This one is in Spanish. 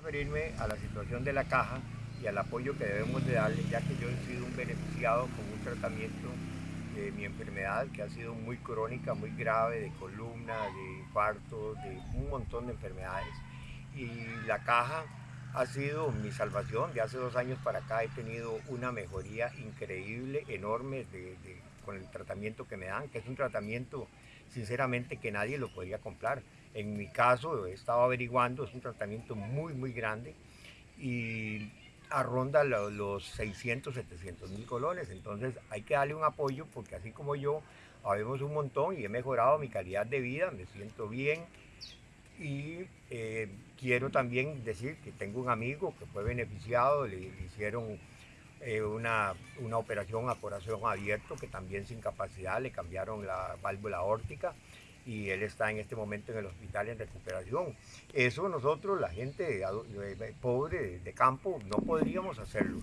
referirme a la situación de la caja y al apoyo que debemos de darle, ya que yo he sido un beneficiado con un tratamiento de mi enfermedad que ha sido muy crónica, muy grave, de columna, de infarto, de un montón de enfermedades. Y la caja ha sido mi salvación. De hace dos años para acá he tenido una mejoría increíble, enorme con el tratamiento que me dan, que es un tratamiento sinceramente que nadie lo podría comprar. En mi caso, he estado averiguando, es un tratamiento muy, muy grande y arronda los 600, 700 mil colones. Entonces hay que darle un apoyo porque así como yo, habemos un montón y he mejorado mi calidad de vida, me siento bien. Y eh, quiero también decir que tengo un amigo que fue beneficiado, le, hicieron eh, una, una operación a corazón abierto que también sin capacidad le cambiaron la válvula aórtica y él está en este momento en el hospital en recuperación. Eso nosotros, la gente pobre de campo, no podríamos hacerlo.